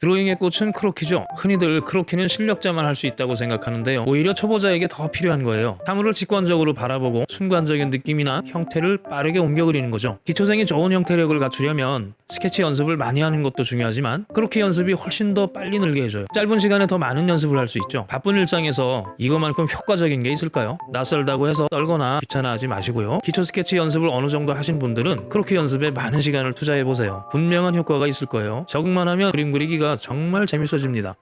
드로잉의 꽃은 크로키죠. 흔히들 크로키는 실력자만 할 수 있다고 생각하는데요. 오히려 초보자에게 더 필요한 거예요. 사물을 직관적으로 바라보고 순간적인 느낌이나 형태를 빠르게 옮겨 그리는 거죠. 기초생이 좋은 형태력을 갖추려면 스케치 연습을 많이 하는 것도 중요하지만 크로키 연습이 훨씬 더 빨리 늘게 해줘요. 짧은 시간에 더 많은 연습을 할 수 있죠. 바쁜 일상에서 이것만큼 효과적인 게 있을까요? 낯설다고 해서 떨거나 귀찮아하지 마시고요. 기초 스케치 연습을 어느 정도 하신 분들은 크로키 연습에 많은 시간을 투자해 보세요. 분명한 효과가 있을 거예요. 적응만 하면 그림 그리기가 정말 재밌어집니다.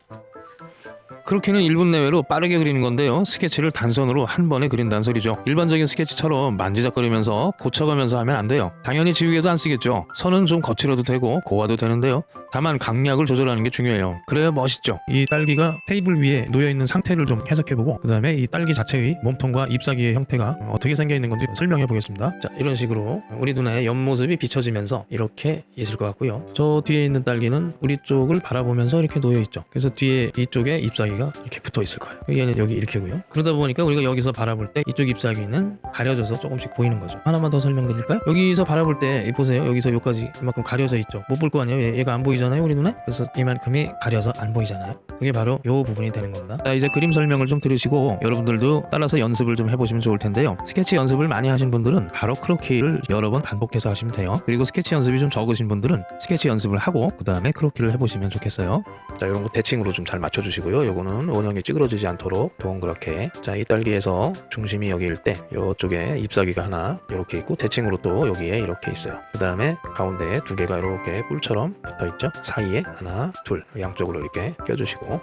크로키는 1분 내외로 빠르게 그리는 건데요. 스케치를 단선으로 한 번에 그린다는 소리죠. 일반적인 스케치처럼 만지작거리면서 고쳐가면서 하면 안 돼요. 당연히 지우개도 안 쓰겠죠. 선은 좀 거칠어도 되고 고와도 되는데요. 다만 강약을 조절하는 게 중요해요. 그래야 멋있죠. 이 딸기가 테이블 위에 놓여 있는 상태를 좀 해석해보고 그 다음에 이 딸기 자체의 몸통과 잎사귀의 형태가 어떻게 생겨 있는 건지 설명해 보겠습니다. 자 이런 식으로 우리 눈에 옆모습이 비춰지면서 이렇게 있을 것 같고요. 저 뒤에 있는 딸기는 우리 쪽을 바라보면서 이렇게 놓여 있죠. 그래서 뒤에 이쪽에 잎사귀가 이렇게 붙어 있을 거예요. 얘는 여기 이렇게고요. 그러다 보니까 우리가 여기서 바라볼 때 이쪽 잎사귀는 가려져서 조금씩 보이는 거죠. 하나만 더 설명드릴까요? 여기서 바라볼 때이 보세요. 여기서 여기까지 이만큼 가려져 있죠. 못 볼 거 아니에요. 얘- 얘가 안 보이 잖아요. 우리 눈에. 그래서 이만큼이 가려서 안 보이잖아요. 그게 바로 요 부분이 되는 겁니다. 자 이제 그림 설명을 좀 들으시고 여러분들도 따라서 연습을 좀 해보시면 좋을 텐데요. 스케치 연습을 많이 하신 분들은 바로 크로키를 여러 번 반복해서 하시면 돼요. 그리고 스케치 연습이 좀 적으신 분들은 스케치 연습을 하고 그 다음에 크로키를 해보시면 좋겠어요. 자 이런 거 대칭으로 좀 잘 맞춰주시고요. 요거는 원형이 찌그러지지 않도록 동그랗게 자 이 딸기에서 중심이 여기 일 때 요쪽에 잎사귀가 하나 이렇게 있고 대칭으로 또 여기에 이렇게 있어요. 그 다음에 가운데에 두 개가 이렇게 뿔처럼 붙어 있죠. 사이에 하나 둘 양쪽으로 이렇게 껴주시고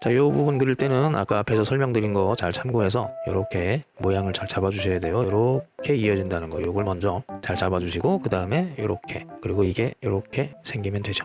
자, 이 부분 그릴 때는 아까 앞에서 설명드린 거 잘 참고해서 이렇게 모양을 잘 잡아주셔야 돼요. 이렇게 이어진다는 거, 요걸 먼저 잘 잡아주시고 그 다음에 이렇게 그리고 이게 이렇게 생기면 되죠.